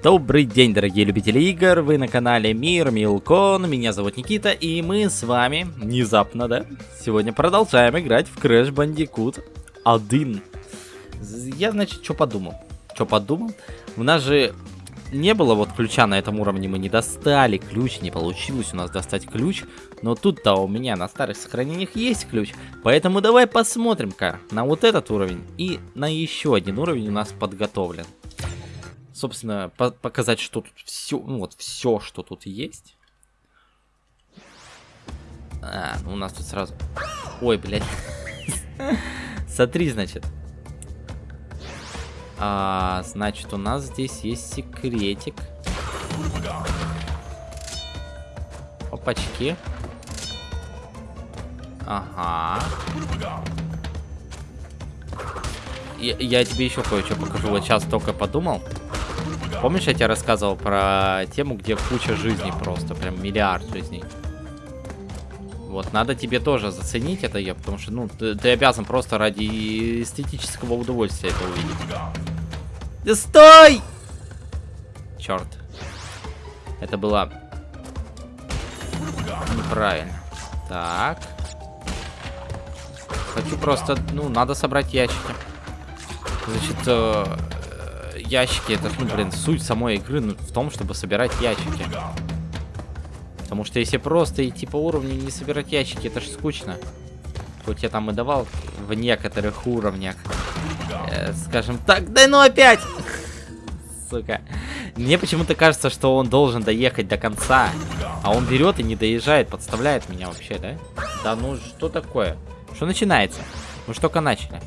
Добрый день, дорогие любители игр, вы на канале Мир Милкон, меня зовут Никита, и мы с вами, внезапно, да, сегодня продолжаем играть в Crash Bandicoot 1. Я, значит, что подумал? Что подумал? У нас же не было вот ключа на этом уровне, мы не достали ключ, не получилось у нас достать ключ, но тут-то у меня на старых сохранениях есть ключ, поэтому давай посмотрим-ка на вот этот уровень и на еще один уровень у нас подготовлен собственно, по показать, что тут все, ну вот все, что тут есть. А, ну у нас тут сразу... Ой, блядь. Смотри, значит. А, значит, у нас здесь есть секретик. Опачки. Ага. Я, я тебе еще кое-что покажу. Вот сейчас только подумал. Помнишь, я тебе рассказывал про тему, где куча жизней просто, прям миллиард жизней? Вот, надо тебе тоже заценить это, я, потому что, ну, ты, ты обязан просто ради эстетического удовольствия это увидеть. Да стой! Черт. Это было неправильно. Так. Хочу просто, ну, надо собрать ящики. Значит, э, ящики, это, ну, блин, суть самой игры ну, в том, чтобы собирать ящики. Потому что если просто идти по уровню и не собирать ящики, это же скучно. Хоть я там и давал в некоторых уровнях. Э, скажем так, да ну опять! Сука. Мне почему-то кажется, что он должен доехать до конца. А он берет и не доезжает, подставляет меня вообще, да? Да ну что такое? Что начинается? Мы же только начали.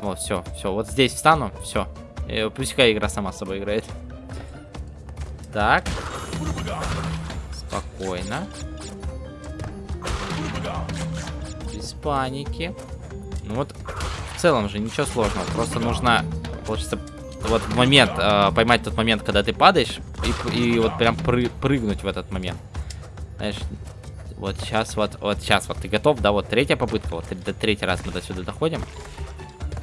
Вот, все, все. Вот здесь встану, все. Э, пускай игра сама с собой играет. Так. Спокойно. Без паники. Ну вот, в целом же ничего сложного. Просто нужно, получится, вот момент, э, поймать тот момент, когда ты падаешь, и, и вот прям пры прыгнуть в этот момент. Знаешь, вот сейчас, вот, вот сейчас, вот ты готов, да, вот третья попытка, вот третий раз мы до сюда доходим.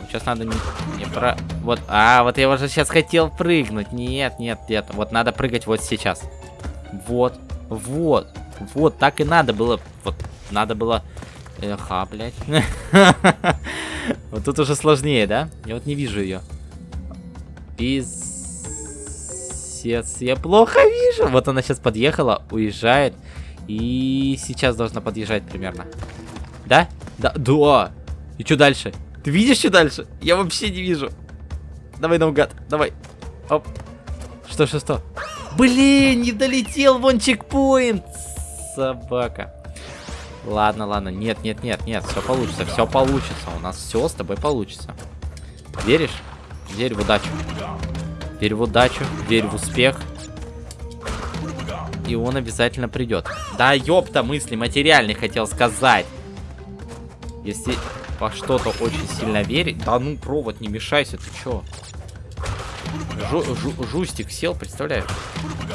Сейчас надо не, не про... Вот, а, вот я уже сейчас хотел прыгнуть. Нет, нет, нет. Вот надо прыгать вот сейчас. Вот, вот, вот, так и надо было. Вот, надо было... Эха, блядь. Вот тут уже сложнее, да? Я вот не вижу ее. Пиздец, я плохо вижу. Вот она сейчас подъехала, уезжает. И сейчас должна подъезжать примерно. Да? Да, да. И что дальше? Ты видишь, что дальше? Я вообще не вижу. Давай наугад, давай. Оп. Что, что, что? Блин, не долетел вон чекпоинт. Собака. Ладно, ладно. Нет, нет, нет, нет. Все получится, все получится. У нас все с тобой получится. Веришь? Верь в удачу. Верь в удачу, верь в успех. И он обязательно придет. Да ёпта мысли материальный хотел сказать. Если во что-то очень сильно верить. Да ну, провод, не мешайся, ты чё? Жу жу жустик сел, представляешь?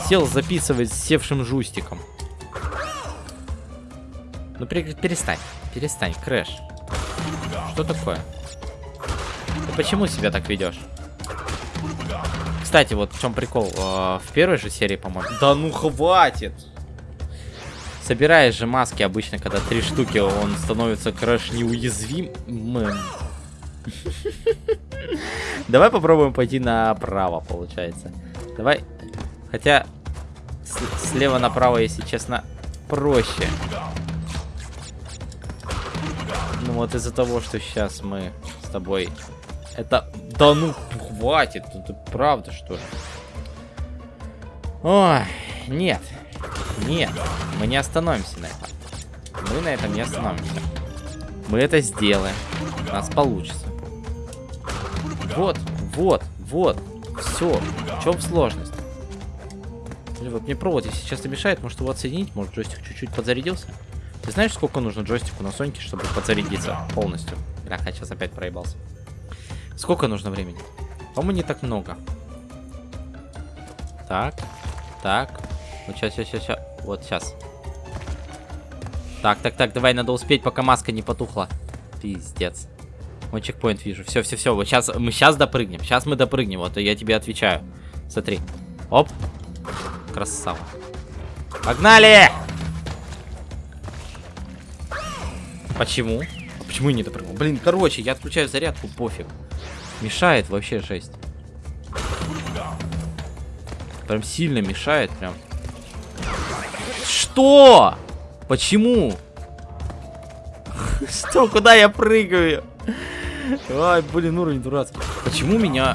Сел записывать с севшим жустиком. Ну перестань, перестань, Крэш. Что такое? Ты почему себя так ведешь? Кстати, вот в чем прикол. А, в первой же серии, по-моему. Да ну хватит! Собираешь же маски обычно, когда три штуки, он становится крэш неуязвимым. Давай попробуем пойти направо, получается. Давай. Хотя слева направо, если честно, проще. Ну вот из-за того, что сейчас мы с тобой... Это... Да ну, хватит. Это правда, что ли? Ой, нет. Нет, мы не остановимся на этом. Мы на этом не остановимся. Мы это сделаем. У нас получится. Вот, вот, вот. Все. В чем сложность? Вот мне провод, если сейчас мешает, может его отсоединить, может джойстик чуть-чуть подзарядился. Ты знаешь, сколько нужно джойстику на Соньке, чтобы подзарядиться полностью? Бля, я сейчас опять проебался. Сколько нужно времени? По-моему, не так много. Так, так, сейчас, сейчас, сейчас, сейчас. Вот сейчас. Так, так, так, давай, надо успеть, пока маска не потухла. Пиздец. Вот чекпоинт вижу. Все, все, все. Вот сейчас мы сейчас допрыгнем. Сейчас мы допрыгнем. Вот я тебе отвечаю. Смотри. Оп. Красава. Погнали! Почему? А почему я не допрыгнул? Блин, короче, я отключаю зарядку, пофиг. Мешает вообще жесть. Прям сильно мешает, прям. Что? Почему? Что? Куда я прыгаю? Ай, блин, уровень дурацкий. Почему меня...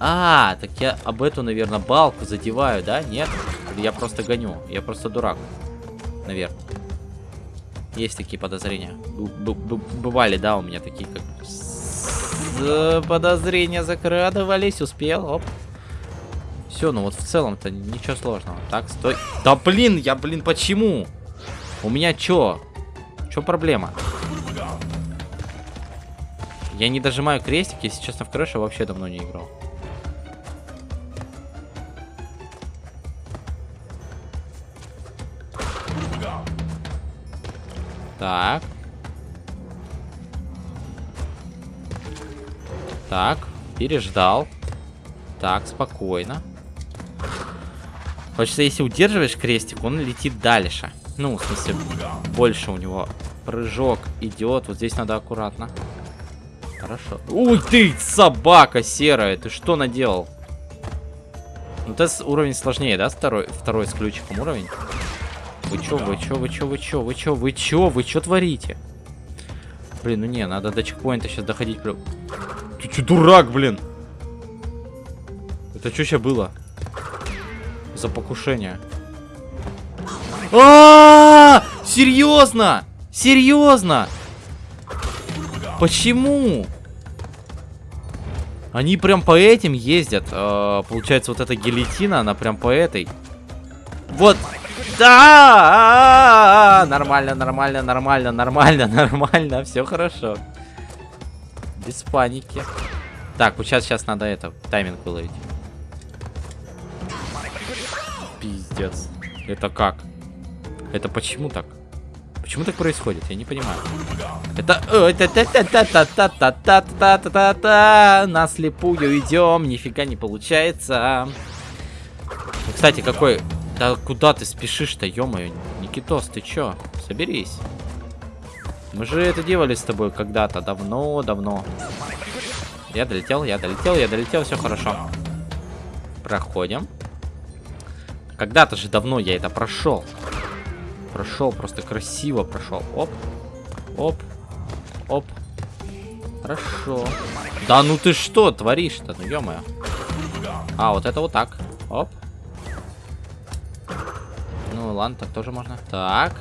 А, так я об эту, наверное, балку задеваю, да? Нет? Я просто гоню? Я просто дурак. Наверное. Есть такие подозрения. Бывали, да, у меня такие как... Подозрения закрадывались, успел, оп. Все, ну вот в целом-то ничего сложного. Так, стой. Да блин, я, блин, почему? У меня чё? Чё проблема? Я не дожимаю крестик, если честно, в Крэша вообще давно не играл. Так. Так, переждал. Так, спокойно. Хочется, если удерживаешь крестик, он летит дальше. Ну, в смысле, больше у него прыжок идет. Вот здесь надо аккуратно. Хорошо. Уй ты, собака серая, ты что наделал? Ну, тест уровень сложнее, да? Второй, второй с ключиком уровень. Вы чё, вы чё, вы чё, вы чё, вы чё, вы чё, вы чё творите? Блин, ну не, надо до чекпоинта сейчас доходить. Ты чё, дурак, блин? Это что сейчас было? За покушение. А, -а, -а! Серьезно? Серьезно? Почему? Они прям по этим ездят. Э, получается, вот эта гильотина, она прям по этой. Вот да! Нормально, нормально, нормально, нормально, нормально. Все хорошо. Без паники. Так, вот сейчас, сейчас надо это, тайминг выловить. Пиздец. Это как? Это почему так? Почему так происходит? Я не понимаю. Это... На слепую идем. Нифига не получается. Кстати, какой... Да куда ты спешишь-то, ё-моё? Никитос, ты чё? Соберись. Мы же это делали с тобой когда-то. Давно-давно. Я долетел, я долетел, я долетел. все хорошо. Проходим. Когда-то же давно я это прошел. Прошел, просто красиво прошел. Оп, оп, оп. Хорошо. Да ну ты что творишь-то, ну ё -моё. А, вот это вот так. Оп. Ну ладно, так тоже можно. Так.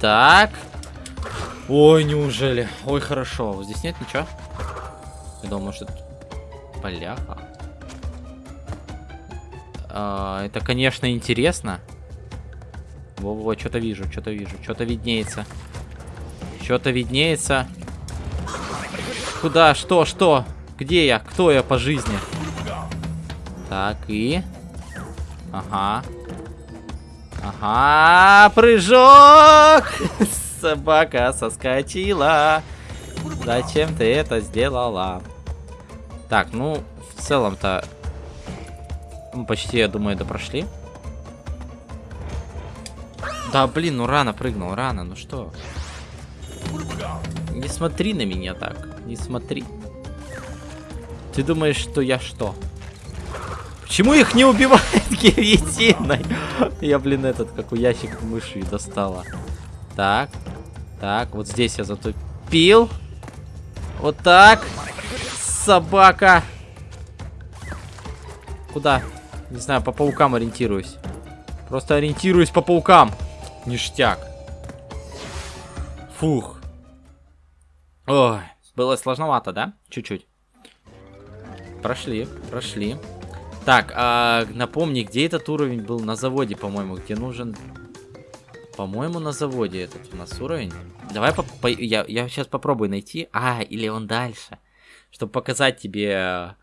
Так. Ой, неужели? Ой, хорошо. Вот здесь нет ничего? Я думал, может... Поляха. А, это, конечно, интересно. Во-во, что-то вижу, что-то вижу. Что-то виднеется. Что-то виднеется. Куда? Что? Что? Где я? Кто я по жизни? Так, и... Ага. Ага, прыжок! Собака соскочила. Зачем ты это сделала? Так, ну, в целом-то... Мы почти, я думаю, это прошли. Да, блин, ну рано прыгнул, рано, ну что? Не смотри на меня так, не смотри. Ты думаешь, что я что? Почему их не убивает гильотиной? Я, блин, этот, как у ящик мышью достала. Так. Так, вот здесь я затупил. Вот так. Собака. Куда? Не знаю, по паукам ориентируюсь. Просто ориентируюсь по паукам. Ништяк. Фух. Ой, было сложновато, да? Чуть-чуть. Прошли, прошли. Так, а, напомни, где этот уровень был? На заводе, по-моему, где нужен... По-моему, на заводе этот у нас уровень. Давай, по по я, я сейчас попробую найти. А, или он дальше. Чтобы показать тебе...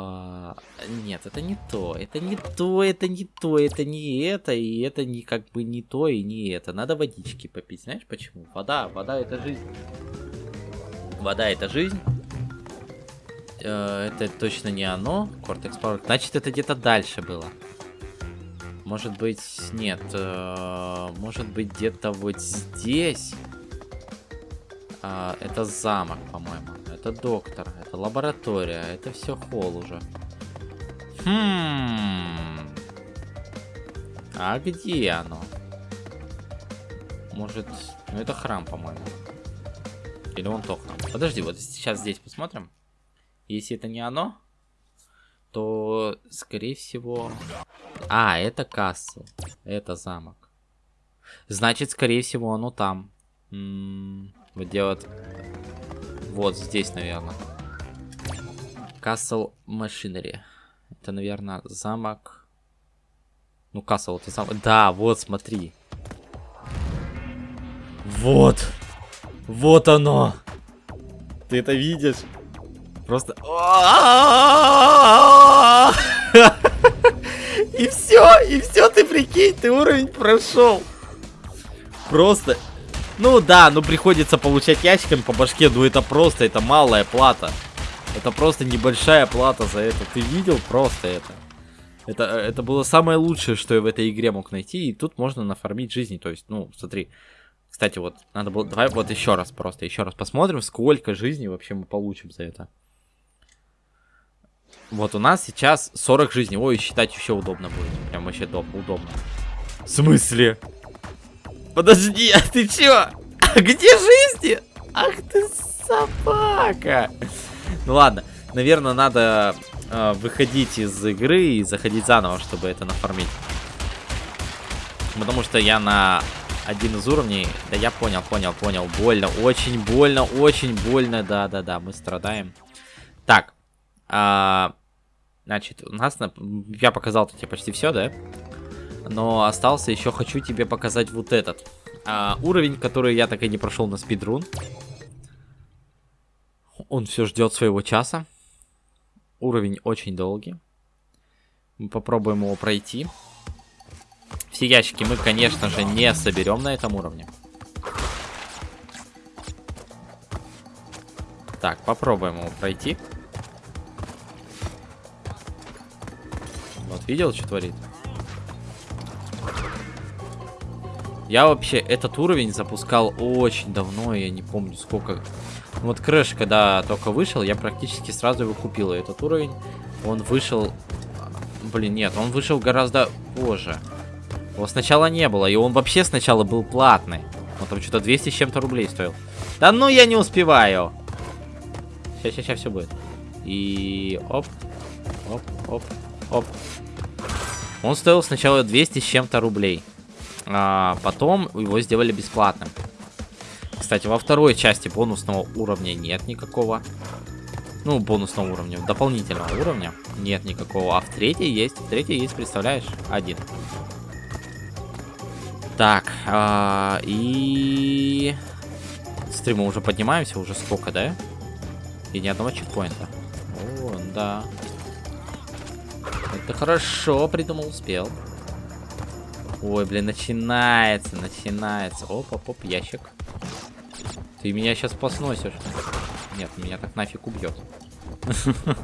А, нет, это не то, это не то, это не то, это не это, и это не как бы не то и не это. Надо водички попить, знаешь почему? Вода, вода это жизнь. Вода это жизнь. Э, это точно не оно. Cortex Power. Значит, это где-то дальше было. Может быть, нет. Э, может быть, где-то вот здесь. Э, это замок, по-моему. Это доктор. Это лаборатория. Это все холл уже. Хм. А где оно? Может... Ну, это храм, по-моему. Или он то храм. Подожди, вот сейчас здесь посмотрим. Если это не оно, то, скорее всего... А, это касса. Это замок. Значит, скорее всего, оно там. М -м -м, вот где вот... Вот здесь, наверное. Castle Machinery. Это, наверное, замок... Ну, Castle это замок. Да, вот, смотри. Вот. Вот оно. Ты это видишь? Просто... И все, и все, ты прикинь, ты уровень прошел. Просто... Ну да, ну приходится получать ящиками по башке, ну это просто, это малая плата. Это просто небольшая плата за это. Ты видел просто это? Это, это было самое лучшее, что я в этой игре мог найти. И тут можно нафармить жизни. То есть, ну, смотри. Кстати, вот, надо было... Давай вот еще раз просто, еще раз посмотрим, сколько жизней вообще мы получим за это. Вот у нас сейчас 40 жизней. Ой, считать еще удобно будет. Прям вообще удобно. В смысле? Подожди, а ты чё? А где жизни? Ах ты собака. Ну ладно, наверное, надо э, выходить из игры и заходить заново, чтобы это нафармить. Потому что я на один из уровней... Да я понял, понял, понял. Больно, очень больно, очень больно. Да-да-да, мы страдаем. Так, а, значит, у нас... На... Я показал тебе почти все, да? Но остался еще, хочу тебе показать вот этот. А, уровень, который я так и не прошел на спидрун. Он все ждет своего часа. Уровень очень долгий. Мы попробуем его пройти. Все ящики мы, конечно же, не соберем на этом уровне. Так, попробуем его пройти. Вот, видел, что творит? Я вообще этот уровень запускал очень давно, я не помню сколько. Вот Crash, когда только вышел, я практически сразу его купил. И этот уровень, он вышел... Блин, нет, он вышел гораздо позже. Его сначала не было, и он вообще сначала был платный. Он там что-то 200 с чем-то рублей стоил. Да ну я не успеваю. Сейчас, сейчас, сейчас все будет. И оп, оп, оп, оп. Он стоил сначала 200 с чем-то рублей. А потом его сделали бесплатным. Кстати, во второй части бонусного уровня нет никакого. Ну, бонусного уровня, дополнительного уровня нет никакого. А в третьей есть. В третьей есть, представляешь? Один. Так, а, и... Стримы уже поднимаемся, уже сколько, да? И ни одного чекпоинта. О, да. Это хорошо придумал, успел. Ой, блин, начинается, начинается. Оп, оп, оп, ящик. Ты меня сейчас посносишь. Нет, меня так нафиг убьет.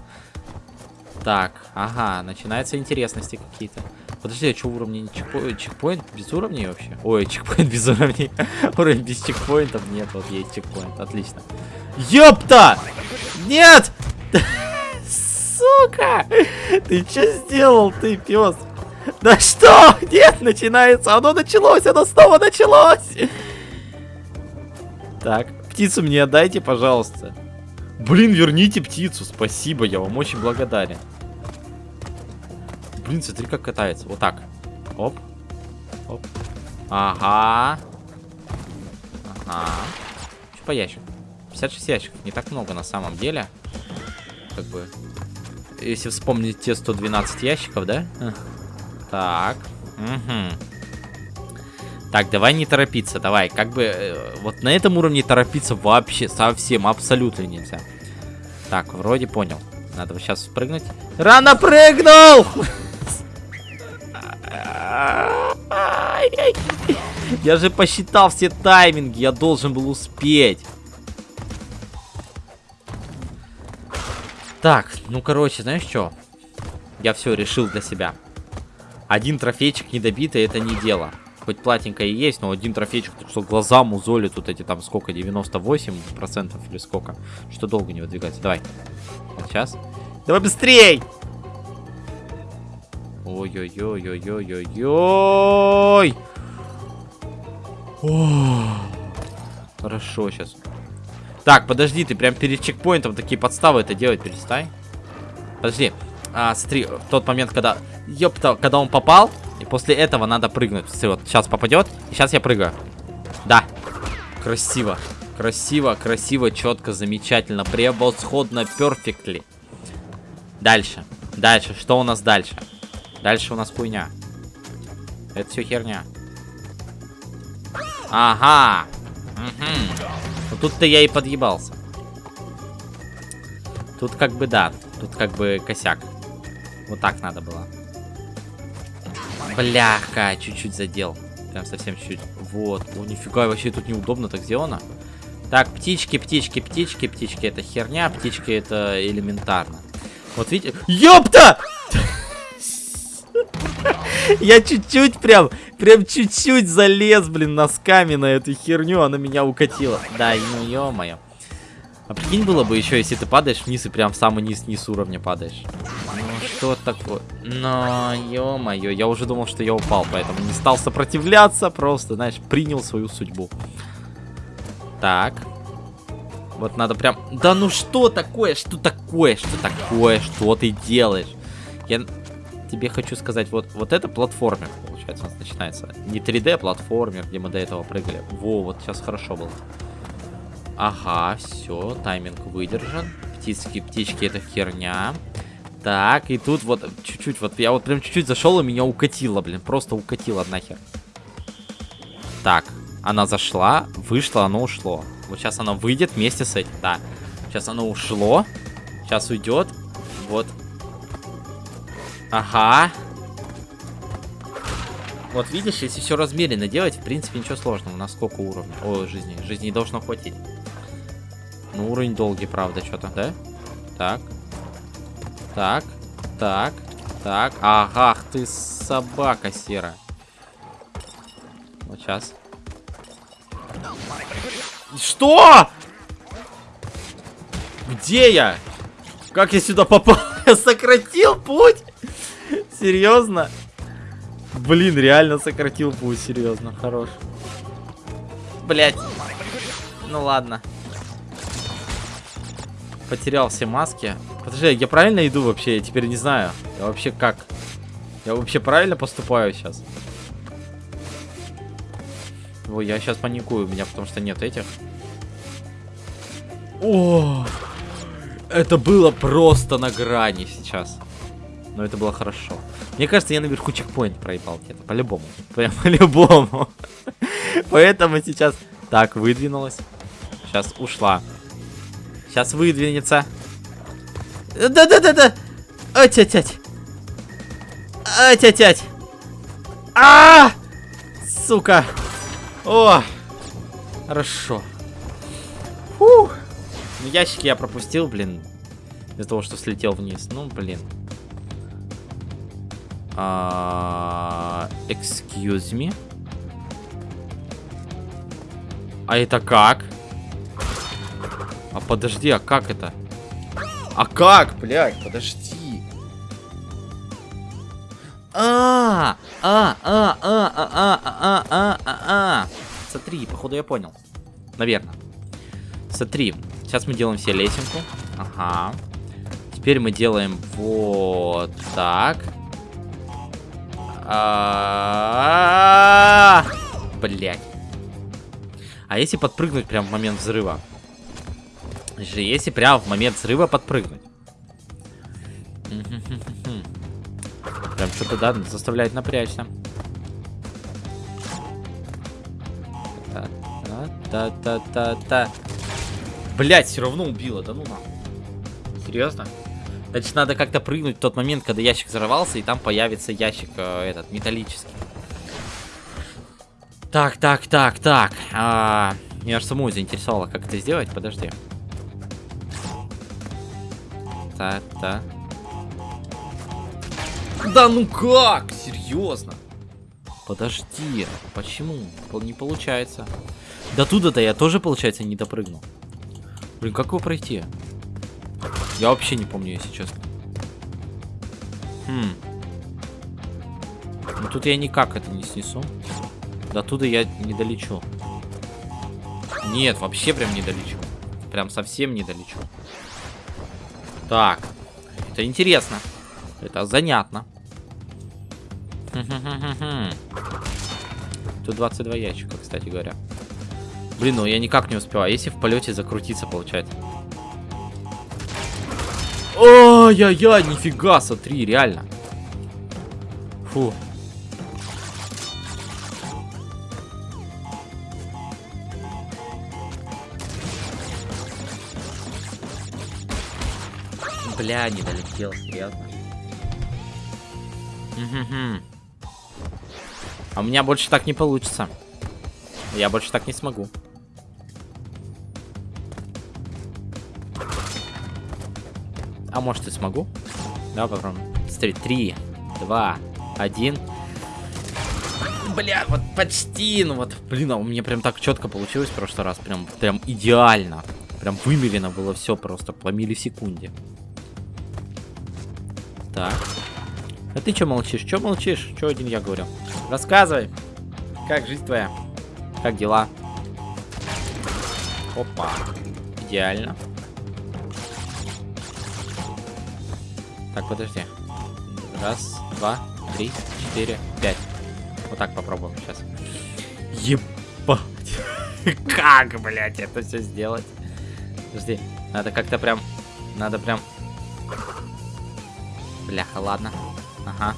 Так, ага, начинаются интересности какие-то. Подожди, а что уровни? Чекпоинт без уровней вообще? Ой, чекпоинт без уровней. Уровень без чекпоинтов нет, вот есть чекпоинт, отлично. Ёпта! Нет! Сука! Ты что сделал, ты пес? Да что? Нет, начинается. Оно началось, оно снова началось. Так, птицу мне отдайте, пожалуйста. Блин, верните птицу, спасибо, я вам очень благодарен. Блин, смотри, как катается. Вот так. Оп. Оп. Ага. Ага. Что по ящику? 56 ящиков. Не так много на самом деле. Как бы... Если вспомнить те 112 ящиков, да? Так. Угу. Так, давай не торопиться, давай. Как бы, э, вот на этом уровне торопиться вообще совсем, абсолютно нельзя. Так, вроде понял. Надо сейчас спрыгнуть. Рано прыгнул! Я же посчитал все тайминги, я должен был успеть. Так, ну короче, знаешь что? Я все решил для себя. Один трофейчик недобитый это не дело. Хоть платненькая и есть, но один трофейчик, что глаза музоли тут эти там сколько, 98% или сколько. Что долго не выдвигается. Давай. Вот сейчас. Давай быстрей! Ой-ой-ой-ой-ой-ой-ой! Хорошо, сейчас. Так, подожди, ты прям перед чекпоинтом такие подставы это делать перестань. Подожди. А, смотри, тот момент, когда... Ёпта, когда он попал, и после этого надо прыгнуть. Смотри, вот сейчас попадет, сейчас я прыгаю. Да. Красиво. Красиво, красиво, четко, замечательно, превосходно, перфектли. Дальше. Дальше. Что у нас дальше? Дальше у нас хуйня. Это все херня. Ага. Угу. Ну, тут-то я и подъебался. Тут как бы да. Тут как бы косяк. Вот так надо было. Бляха, чуть-чуть задел. Прям совсем чуть-чуть. Вот. О, нифига, вообще тут неудобно так сделано. Так, птички, птички, птички, птички. Это херня, птички это элементарно. Вот видите? Ёпта! Я чуть-чуть прям, прям чуть-чуть залез, блин, носками на эту херню, она меня укатила. Да, ну ё-моё. А прикинь было бы еще, если ты падаешь вниз и прям в самый низ, низ уровня падаешь. Ну что такое? Но, ё-моё, я уже думал, что я упал, поэтому не стал сопротивляться, просто, знаешь, принял свою судьбу. Так. Вот надо прям... Да ну что такое? Что такое? Что такое? Что ты делаешь? Я тебе хочу сказать, вот, вот это платформер, получается, у нас начинается. Не 3D платформер, где мы до этого прыгали. Во, вот сейчас хорошо было. Ага, все, тайминг выдержан. Птички, птички, это херня. Так, и тут вот чуть-чуть, вот я вот прям чуть-чуть зашел, и меня укатило, блин, просто укатило нахер. Так, она зашла, вышла, оно ушло. Вот сейчас она выйдет вместе с этим, да. Сейчас оно ушло, сейчас уйдет, вот Ага. Вот видишь, если все размеренно делать, в принципе, ничего сложного. У сколько уровней? О, жизни. Жизни должно хватить. Ну, уровень долгий, правда, что-то, да? Так. Так. Так. Так. Ага, ты собака серая. Вот сейчас. Что? Где я? Как я сюда попал? Я сократил путь? Серьезно? Блин, реально сократил путь, серьезно, хорош. Блять. Ну ладно. Потерял все маски. Подожди, я правильно иду вообще? Я теперь не знаю. Я вообще как? Я вообще правильно поступаю сейчас? Ой, я сейчас паникую, у меня потому что нет этих. О, это было просто на грани сейчас. Но это было хорошо. Мне кажется, я наверху чекпоинт проебал где-то. По-любому. Прям по-любому. Поэтому сейчас... Так, выдвинулась. Сейчас ушла. Сейчас выдвинется. Да-да-да-да! Ать-ать-ать! Ать-ать-ать! а, Сука! О! Хорошо. Фух! Ну, ящики я пропустил, блин. Из-за того, что слетел вниз. Ну, блин. Uh, excuse me. А это как? А подожди, а как это? А как, блядь, подожди. А, а, а, а, а, а, а, а, а, а. Смотри, походу я понял. Наверное. Смотри, сейчас мы делаем все лесенку. Ага. Теперь мы делаем вот так. Блять. А если подпрыгнуть прямо в момент взрыва? Же, если прямо в момент взрыва подпрыгнуть. Прям что-то, да, заставляет напрячься. Та-та-та-та-та. Блять, все равно убило, да ну нахуй. Серьезно? Значит, надо как-то прыгнуть в тот момент, когда ящик взорвался, и там появится ящик э, этот, металлический. Так, так, так, так. А, меня аж саму заинтересовало, как это сделать. Подожди. Так. Да ну как? Серьезно? Подожди, почему? Не получается. До туда-то я тоже, получается, не допрыгнул. Блин, как его пройти? Я вообще не помню, если честно. Хм. Ну тут я никак это не снесу. До туда я не долечу. Нет, вообще прям не долечу. Прям совсем не долечу. Так. Это интересно. Это занятно. Тут 22 ящика, кстати говоря. Блин, ну я никак не успеваю. Если в полете закрутиться, получается. Ой-яй-яй, нифига, смотри, реально. Фу. Бля, не долетел, серьезно. А у меня больше так не получится. Я больше так не смогу. А может и смогу? Да, попробуем. Смотри, три, два, один. Бля, вот почти, ну вот, блин, а у меня прям так четко получилось в прошлый раз, прям, прям идеально. Прям вымерено было все просто по миллисекунде. Так. А ты что молчишь? Что молчишь? Что один я говорю? Рассказывай. Как жизнь твоя? Как дела? Опа. Идеально. Так, подожди. Раз, два, три, четыре, пять. Вот так попробуем сейчас. Ебать. Как, блядь, это все сделать? Подожди. Надо как-то прям... Надо прям... Бляха, ладно. Ага.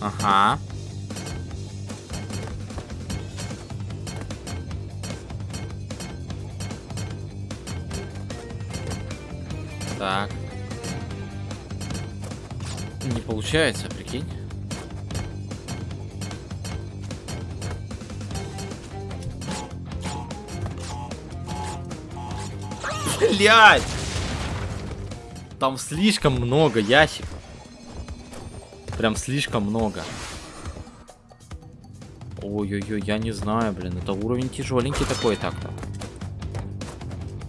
Ага. Так. Не получается, прикинь. Блять! Там слишком много ящиков. Прям слишком много. Ой-ой-ой, я не знаю, блин. Это уровень тяжеленький такой так-то.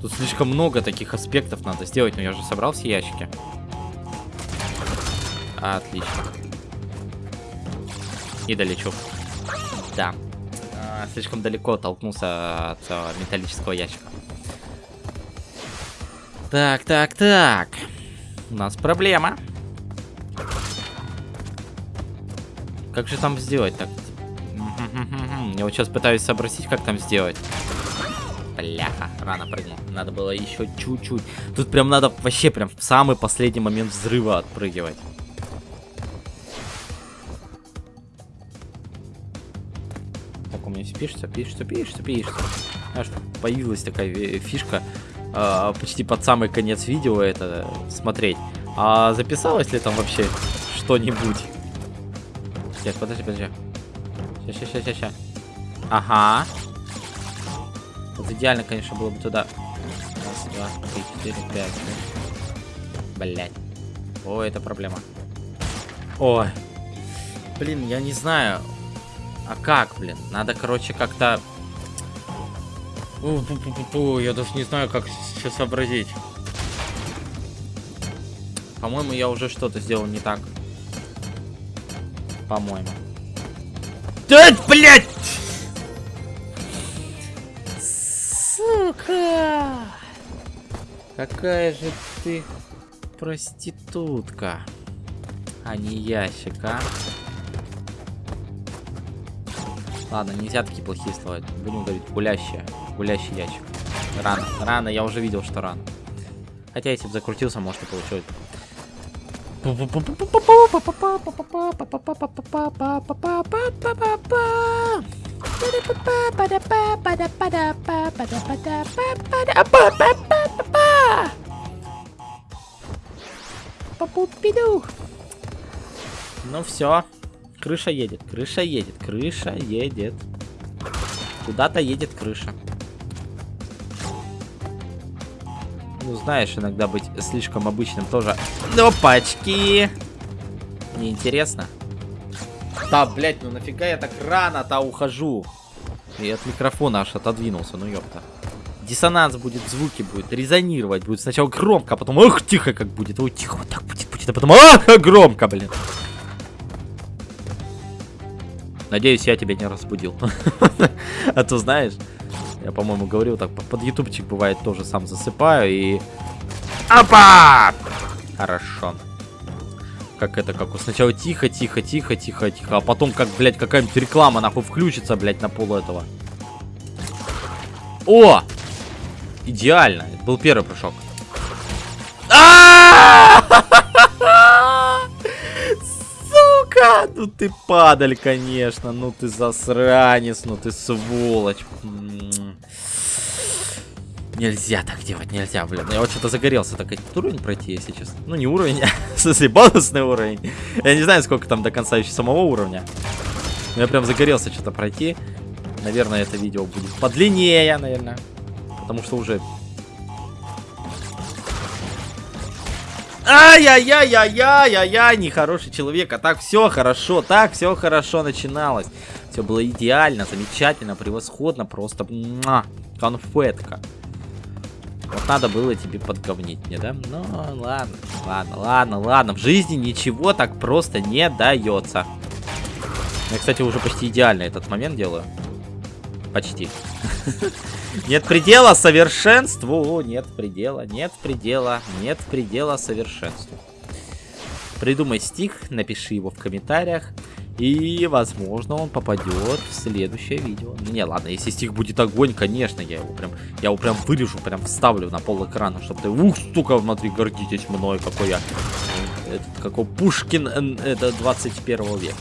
Тут слишком много таких аспектов надо сделать, но я же собрал все ящики. Отлично. И долечу. Да. А, слишком далеко толкнулся от а, металлического ящика. Так, так, так. У нас проблема. Как же там сделать так? Я вот сейчас пытаюсь сообразить, как там сделать. Бляха, рано прыгнул. Надо было еще чуть-чуть. Тут прям надо вообще прям в самый последний момент взрыва отпрыгивать. Так, у меня пишется, пишется, пишется, пишется. Знаешь, появилась такая фишка э, почти под самый конец видео это смотреть. А записалось ли там вообще что-нибудь? Сейчас, подожди, подожди. Сейчас, сейчас, сейчас, сейчас. Ага. Вот идеально, конечно, было бы туда. Раз, два, три, четыре, пять. Блять. О, это проблема. Ой. Блин, я не знаю. А как, блин? Надо, короче, как-то... Я даже не знаю, как сейчас сообразить. По-моему, я уже что-то сделал не так. По-моему. Да, блядь! Сука! Какая же ты проститутка, а не ящик, а? Ладно, нельзя такие плохие слова. Будем говорить гулящая. Гулящий ящик. Рано. Рано, я уже видел, что рано. Хотя, если бы закрутился, может и получилось. Ну все. Крыша едет, крыша едет, крыша едет. Куда-то едет крыша. Ну, знаешь, иногда быть слишком обычным тоже. Опачки! Неинтересно. Да, блядь, ну нафига я так рано-то ухожу? И от микрофона аж отодвинулся, ну ёпта. Диссонанс будет, звуки будет, резонировать будет. Сначала громко, а потом, ох, тихо как будет. Ой, тихо, вот так будет, будет, а потом, ах, громко, блин. Надеюсь, я тебя не разбудил. А то знаешь, я, по-моему, говорил так, под ютубчик бывает тоже сам засыпаю и... Опа! Хорошо. Как это, как сначала тихо, тихо, тихо, тихо, тихо, а потом как, блядь, какая-нибудь реклама нахуй включится, блядь, на пол этого. О! Идеально. Это был первый прыжок. Сука! Ну ты падаль, конечно. Ну ты засранец, ну ты сволочь. Нельзя так делать, нельзя, блин. Я вот что-то загорелся так этот уровень пройти, если честно. Ну, не уровень, а в смысле бонусный уровень. Я не знаю, сколько там до конца еще самого уровня. Но я прям загорелся что-то пройти. Наверное, это видео будет подлиннее, наверное. Потому что уже... Ай-яй-яй-яй-яй-яй-яй, нехороший человек. А так все хорошо, так все хорошо начиналось. Все было идеально, замечательно, превосходно, просто конфетка. Вот надо было тебе подговнить мне, да? Ну, ладно, ладно, ладно, ладно. В жизни ничего так просто не дается. Я, кстати, уже почти идеально этот момент делаю. Почти. Нет предела совершенству. Нет предела, нет предела, нет предела совершенству. Придумай стих, напиши его в комментариях. И, возможно, он попадет в следующее видео. Не, ладно, если стих будет огонь, конечно, я его прям, я его прям вырежу, прям вставлю на пол экрана, чтобы ты, ух, стука, смотри, гордитесь мной, какой я, этот, какой Пушкин, это 21 века.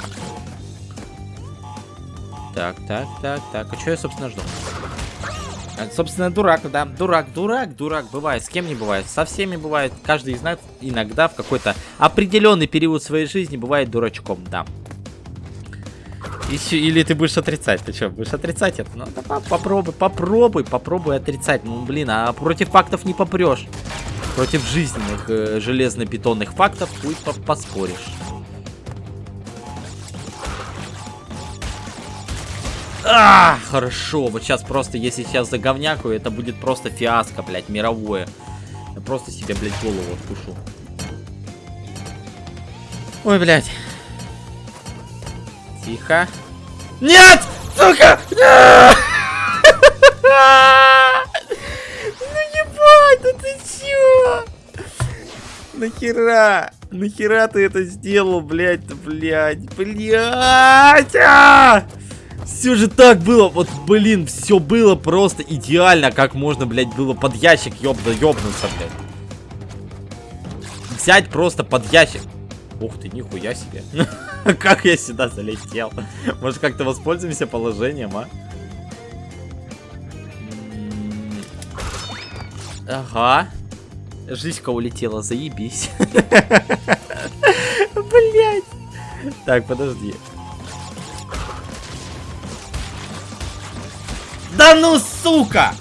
Так, так, так, так, а что я, собственно, жду? А, собственно, дурак, да, дурак, дурак, дурак, бывает, с кем не бывает, со всеми бывает, каждый из нас иногда в какой-то определенный период своей жизни бывает дурачком, да. Или ты будешь отрицать? Ты что, будешь отрицать это? Ну, да, попробуй, попробуй, попробуй отрицать. Ну, блин, а против фактов не попрешь. Против жизненных э, железно-бетонных фактов пусть по поспоришь. А, хорошо. Вот сейчас просто, если сейчас заговнякаю, это будет просто фиаско, блядь, мировое. Я просто себе, блядь, голову откушу. Ой, блядь. Тихо. Нет! Сука! Ну ебать, ну ты чё? Нахера? Нахера ты это сделал, блядь, блядь, блядь! Все же так было, вот, блин, все было просто идеально, как можно, блядь, было под ящик ёбда ёбнуться, блядь. Взять просто под ящик. Ух ты, нихуя себе. Как я сюда залетел? Может, как-то воспользуемся положением, а? Ага. Жизнька улетела, заебись. Блять. Так, подожди. Да ну, сука!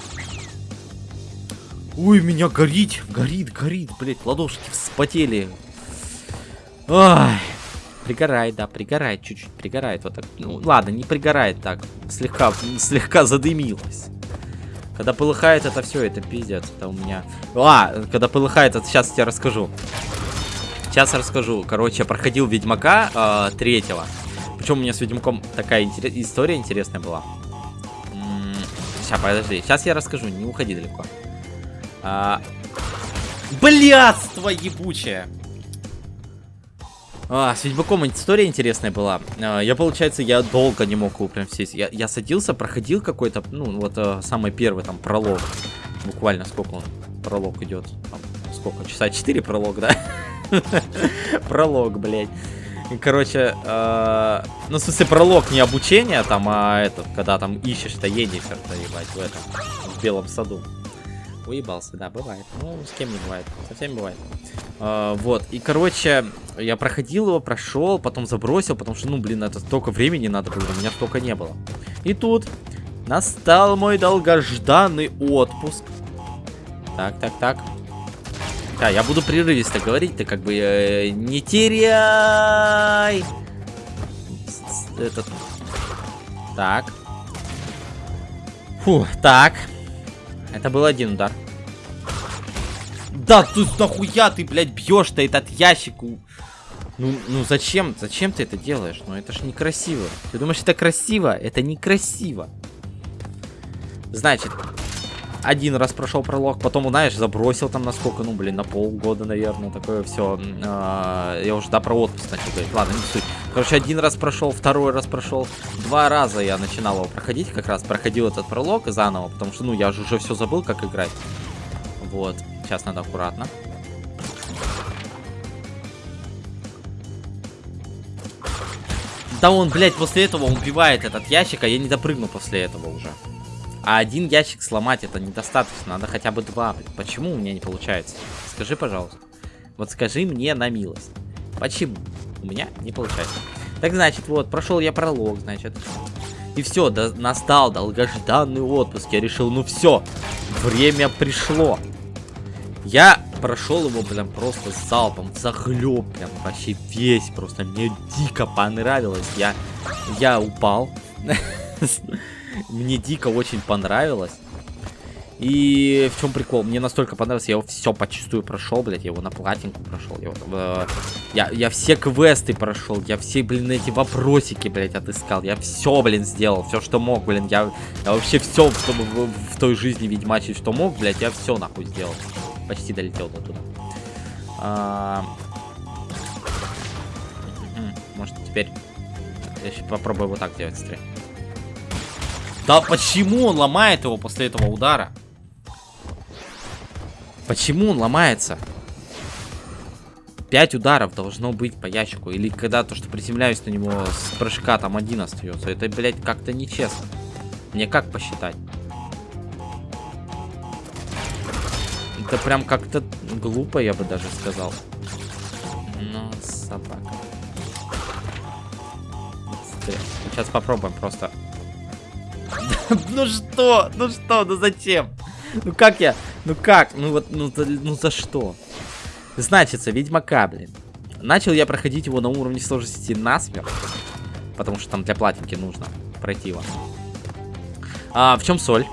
Ой, меня горит, горит, горит, блять, ладошки вспотели. Ой, пригорает, да, пригорает, чуть-чуть пригорает. Вот так. Ну, ладно, не пригорает так. Слегка, слегка задымилось. Когда полыхает это все, это пиздец. Это у меня... А, когда полыхает, это сейчас я расскажу. Сейчас расскажу. Короче, я проходил Ведьмака э, третьего. Причем у меня с Ведьмаком такая интерес... история интересная была. Сейчас, подожди. Сейчас я расскажу, не уходи далеко. А... Блядство ебучее! А, с Ведьмаком история интересная была. А, я, получается, я долго не мог его прям сесть. Я, я садился, проходил какой-то, ну, вот а, самый первый там пролог. Буквально сколько он пролог идет? Там, сколько? Часа 4 пролог, да? Пролог, блядь. Короче, э, ну, в смысле, пролог не обучение там, а этот, когда там ищешь-то едешь-то, ебать, в этом, в белом саду. Уебался, да, бывает. Ну, с кем не бывает. Совсем бывает. А, вот. И, короче, я проходил его, прошел, потом забросил, потому что, ну, блин, это столько времени надо было, у меня столько не было. И тут настал мой долгожданный отпуск. Так, так, так. Да, я буду прерывисто говорить, ты как бы э, не теряй. Этот. Так. Фу, так. Это был один удар. Да, тут нахуя ты, блядь, бьешь-то этот ящик? Ну, ну зачем? Зачем ты это делаешь? Ну это ж некрасиво. Ты думаешь, это красиво? Это некрасиво. Значит, один раз прошел пролог, потом, знаешь, забросил там на сколько, ну, блин, на полгода, наверное, такое все. А, я уже, да, про отпуск начал говорить. Ладно, не суть. Короче, один раз прошел, второй раз прошел. Два раза я начинал его проходить, как раз проходил этот пролог заново, потому что, ну, я же уже все забыл, как играть. Вот, сейчас надо аккуратно. Да он, блядь, после этого убивает этот ящик, а я не допрыгну после этого уже. А один ящик сломать это недостаточно. Надо хотя бы два. Почему у меня не получается? Скажи, пожалуйста. Вот скажи мне на милость. Почему у меня не получается? Так, значит, вот, прошел я пролог, значит. И все, да, настал долгожданный отпуск. Я решил, ну все, время пришло. Я прошел его прям просто залпом, захлеб, прям вообще весь, просто мне дико понравилось. Я, я упал. Мне дико очень понравилось. И в чем прикол? Мне настолько понравилось, я его все почистую прошел, блядь, я его на платинку прошел. Я, э, я, я все квесты прошел, я все, блин, эти вопросики, блядь, отыскал. Я все, блин, сделал, все, что мог, блин. Я, я вообще все, чтобы в, в той жизни ведьмачить, что мог, блядь, я все нахуй сделал. Почти долетел до туда. А... Может, теперь я еще попробую вот так делать стрель. Да почему он ломает его после этого удара? Почему он ломается? Пять ударов должно быть по ящику. Или когда то, что приземляюсь на него с прыжка, там один остается. Это, блядь, как-то нечестно. Мне как посчитать? Это прям как-то глупо, я бы даже сказал. Ну, собака. Сейчас попробуем просто ну что? Ну что? Ну зачем? Ну как я? Ну как? Ну вот, ну, ну за что? Значится, Ведьмака, блин. Начал я проходить его на уровне сложности насмерть. Потому что там для платинки нужно пройти его. А, в чем соль?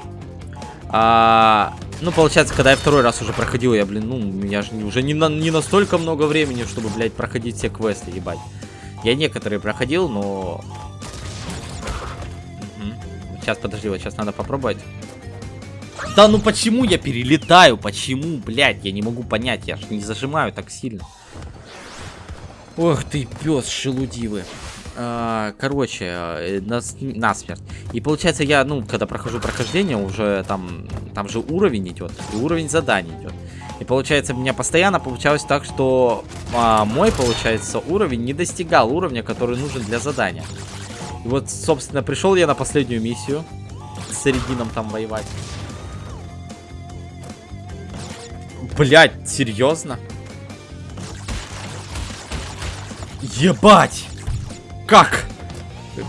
А, ну, получается, когда я второй раз уже проходил, я, блин, ну, у меня же уже не, на, не настолько много времени, чтобы, блядь, проходить все квесты, ебать. Я некоторые проходил, но Сейчас, подожди, вот сейчас надо попробовать. Да ну почему я перелетаю? Почему, блядь? Я не могу понять. Я ж не зажимаю так сильно. Ох ты, пес шелудивый. А, короче, э, нас, насмерть. И получается, я, ну, когда прохожу прохождение, уже там, там же уровень идет. И уровень заданий идет. И получается, у меня постоянно получалось так, что а, мой, получается, уровень не достигал уровня, который нужен для задания. И вот, собственно, пришел я на последнюю миссию. С Середином там воевать. Блять, серьезно? Ебать! Как?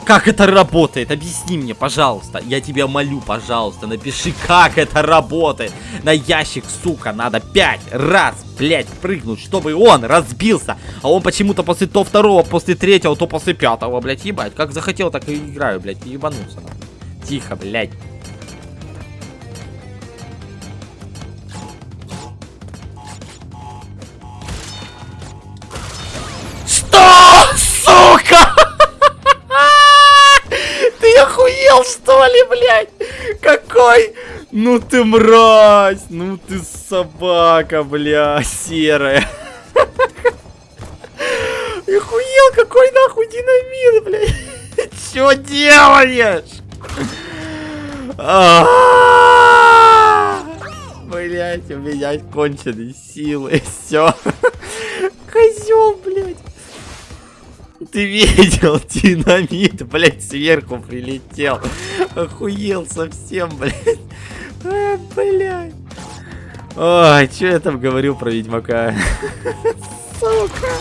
Как это работает? Объясни мне, пожалуйста. Я тебя молю, пожалуйста, напиши, как это работает. На ящик, сука, надо пять раз, блядь, прыгнуть, чтобы он разбился. А он почему-то после то второго, после третьего, то после пятого, блядь, ебать. Как захотел, так и играю, блядь, ебанулся. Тихо, блядь. Что ли, блядь? Какой? Ну ты мразь, ну ты собака, бля, серая. И хуел, какой нахуй динамит, блядь. Чё делаешь? Блять, у меня конченые силы, все. Ты видел, динамит, блядь, сверху прилетел. Охуел совсем, блядь. А, блядь. Ой, что я там говорил про Ведьмака? Сука.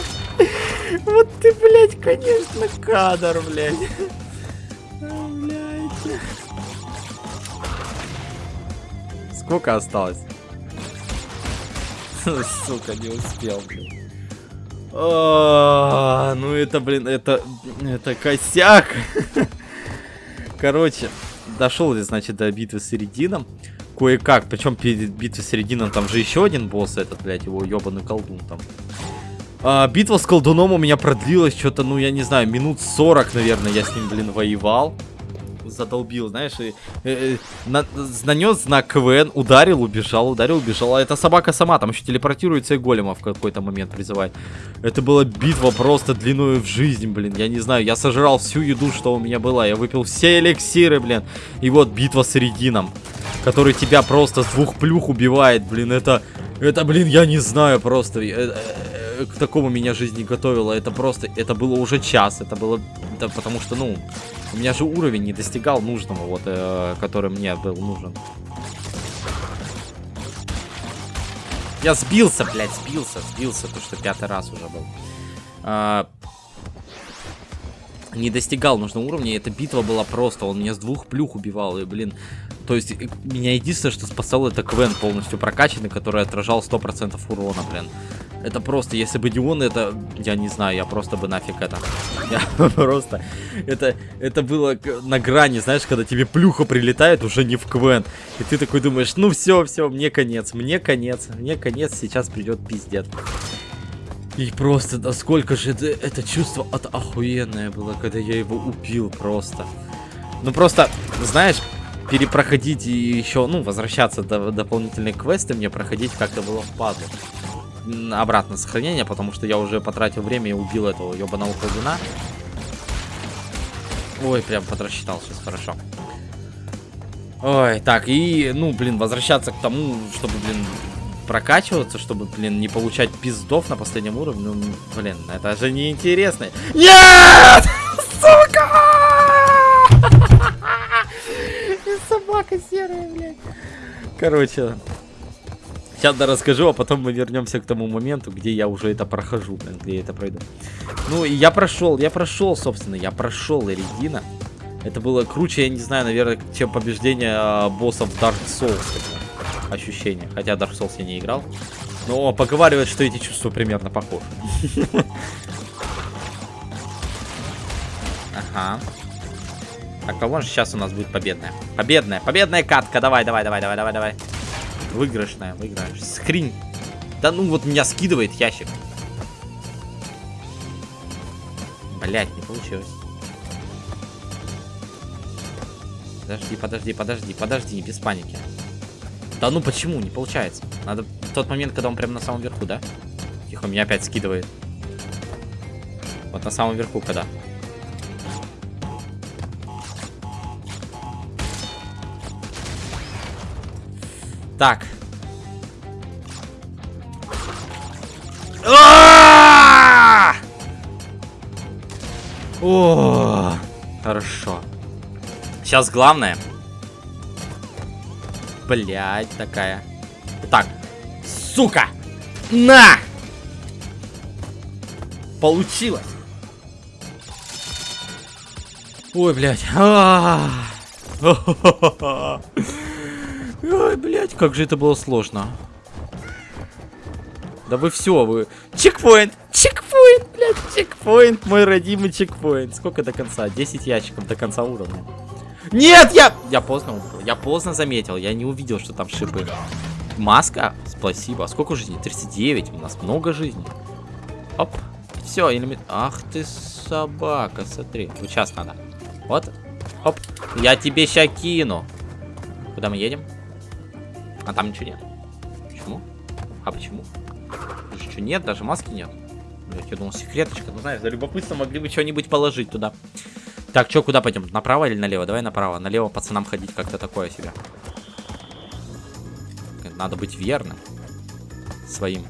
Вот ты, блядь, конечно, кадр, блядь. А, блядь. Сколько осталось? Сука, не успел, блин. А, ну это, блин, это, это косяк. Короче, дошел я, значит, до битвы с Середином. Кое-как, причем перед битвой с Середином там же еще один босс этот, блядь, его ебаный колдун там. А, битва с колдуном у меня продлилась что-то, ну, я не знаю, минут 40, наверное, я с ним, блин, воевал задолбил, знаешь, и, э, на, нанес знак КВН, ударил, убежал, ударил, убежал. А эта собака сама там еще телепортируется и голема в какой-то момент призывает. Это была битва просто длиной в жизнь, блин. Я не знаю, я сожрал всю еду, что у меня была. Я выпил все эликсиры, блин. И вот битва с Редином, который тебя просто с двух плюх убивает, блин. Это, это, блин, я не знаю просто. Э, к такому меня жизнь не готовила. Это просто, это было уже час. Это было, это потому что, ну, у меня же уровень не достигал нужного, вот, э, который мне был нужен. Я сбился, блядь, сбился, сбился, то что пятый раз уже был. А, не достигал нужного уровня, эта битва была просто, он меня с двух плюх убивал, и, блин, то есть, меня единственное, что спасало, это Квен полностью прокачанный, который отражал 100% урона, блин. Это просто, если бы не он, это, я не знаю, я просто бы нафиг это. Я просто, это, это было на грани, знаешь, когда тебе плюха прилетает уже не в Квен. И ты такой думаешь, ну все, все, мне конец, мне конец, мне конец, сейчас придет пиздец. И просто, насколько же это, это чувство от охуенное было, когда я его убил просто. Ну просто, знаешь, перепроходить и еще, ну, возвращаться до дополнительные квесты мне проходить как-то было впадло обратно сохранение, потому что я уже потратил время и убил этого ебаного колдуна. Ой, прям подрасчитал сейчас, хорошо. Ой, так, и, ну, блин, возвращаться к тому, чтобы, блин, прокачиваться, чтобы, блин, не получать пиздов на последнем уровне, ну, блин, это же неинтересно. Нет! Сука! Собака серая, блядь. Короче, Сейчас да расскажу, а потом мы вернемся к тому моменту, где я уже это прохожу, блин, где я это пройду. Ну, и я прошел, я прошел, собственно, я прошел Эридина. Это было круче, я не знаю, наверное, чем побеждение а, боссов Dark Souls. Это ощущение. Хотя Dark Souls я не играл. Но поговаривают, что эти чувства примерно похожи. Ага. Так, а вон же сейчас у нас будет победная. Победная, победная катка. Давай, давай, давай, давай, давай, давай. Выигрышная, выиграешь. Скрин. Да ну вот меня скидывает ящик. Блять, не получилось. Подожди, подожди, подожди, подожди, без паники. Да ну почему? Не получается. Надо в тот момент, когда он прямо на самом верху, да? Тихо, меня опять скидывает. Вот на самом верху, когда. Так. О, хорошо. Сейчас главное. Блять, такая. Так. Сука! На! Получилось. Ой, блядь. -а. Ой, блядь, как же это было сложно. Да вы все, вы... Чекпоинт! Чекпоинт, блядь, чекпоинт, мой родимый чекпоинт. Сколько до конца? 10 ящиков до конца уровня. Нет, я... Я поздно Я поздно заметил, я не увидел, что там шипы. Маска, спасибо. Сколько жизней? 39, у нас много жизней. Оп. Все, элемент... Ах ты собака, смотри. Вот сейчас надо. Вот. Оп. Я тебе ща кину. Куда мы едем? А там ничего нет. Почему? А почему? Что нет, даже маски нет. Я думал, секреточка. Ну, знаешь, за любопытство могли бы что-нибудь положить туда. Так, что, куда пойдем? Направо или налево? Давай направо. Налево пацанам ходить как-то такое себе. Надо быть верным своим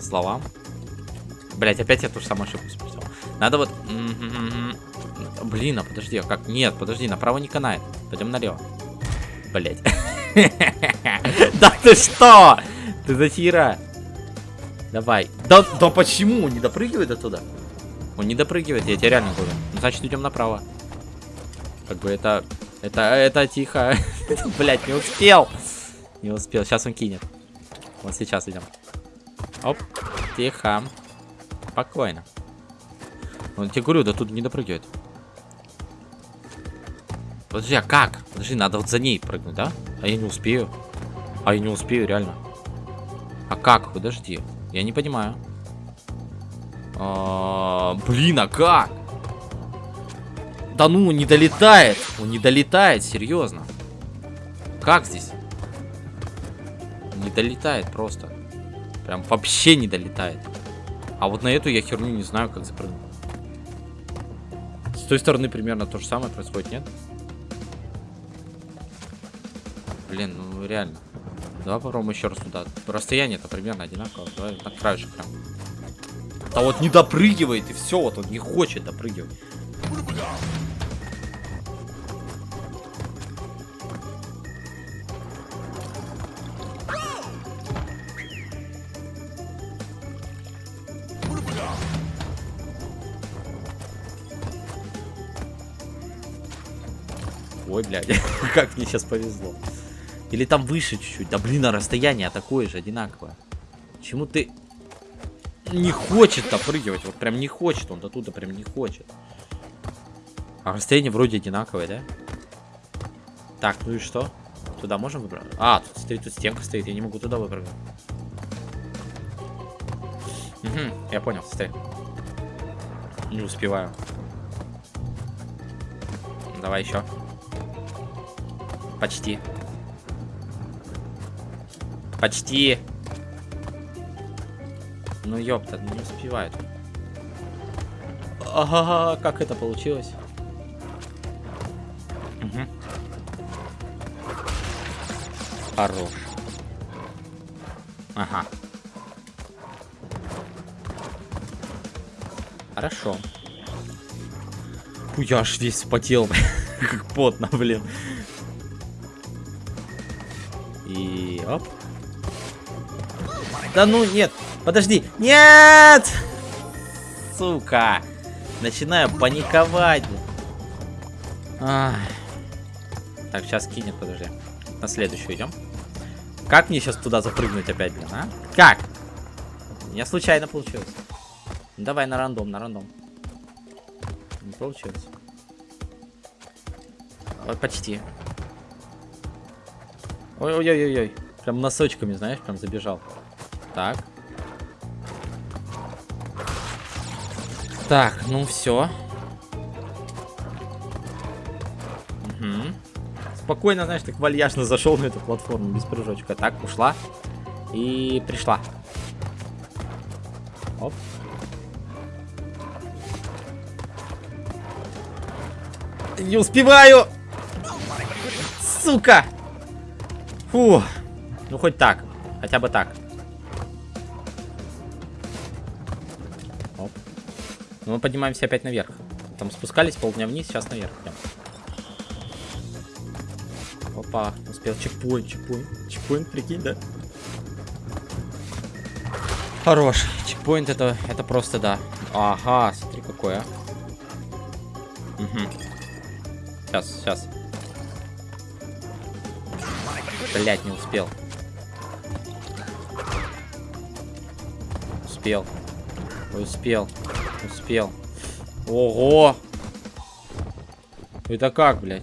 словам. Блять, опять я ту же самую ошибку спустил. Надо вот... Блин, а подожди, а как? Нет, подожди, направо не канает. Пойдем налево. Блять. Да ты что? Ты за хера? Давай. Да, да почему? Он не допрыгивает оттуда? Он не допрыгивает, я тебе реально говорю. Значит, идем направо. Как бы это... Это, это тихо. Блять, не успел. Не успел. Сейчас он кинет. Вот сейчас идем. Оп, тихо. Спокойно. Он тебе говорю, да тут не допрыгивает. Подожди, а как? Подожди, надо вот за ней прыгнуть, да? А я не успею. А я не успею, реально. А как? Подожди. Я не понимаю. А, блин, а как? Да ну, не долетает. Он не долетает, серьезно. Как здесь? Не долетает просто. Прям вообще не долетает. А вот на эту я херню не знаю, как запрыгнуть. С той стороны примерно то же самое происходит, нет? Блин, ну реально. Давай попробуем еще раз туда. Расстояние-то примерно одинаково. Давай на краешек прям. А вот не допрыгивает, и все, вот он не хочет допрыгивать. Как мне сейчас повезло. Или там выше чуть-чуть. Да блин, а расстояние такое же, одинаковое. Почему ты не хочет допрыгивать? Вот прям не хочет, он до туда прям не хочет. А расстояние вроде одинаковое, да? Так, ну и что? Туда можем выбрать? А, тут стоит, тут стенка стоит, я не могу туда выбрать. Угу, я понял, стой. Не успеваю. Давай еще. Почти. Почти. Ну ёпта, не успевает. Ага, как это получилось? Угу. Хорош. Ага. Хорошо. Я аж весь вспотел, как потно, блин. И оп. Да ну нет, подожди. Нет! Сука. Начинаю паниковать. Ах. Так, сейчас кинет, подожди. На следующую идем. Как мне сейчас туда запрыгнуть опять, блин, а? Как? Меня случайно получилось. Давай на рандом, на рандом. Не получилось. Вот почти. Ой-ой-ой-ой. Прям носочками, знаешь, прям забежал. Так. Так, ну все. Угу. Спокойно, знаешь, так вальяжно зашел на эту платформу без прыжочка. Так, ушла. И пришла. Оп. Не успеваю! Сука! Фу. Ну, хоть так. Хотя бы так. Оп. Ну, мы поднимаемся опять наверх. Там спускались полдня вниз, сейчас наверх идем. Опа, успел. Чекпоинт, чекпоинт. Чекпоинт, прикинь, да? Хорош. Чекпоинт это, это просто да. Ага, смотри какое. Угу. Сейчас, сейчас. Блять, не успел. Успел. Успел. Успел. Ого! Это как, блядь?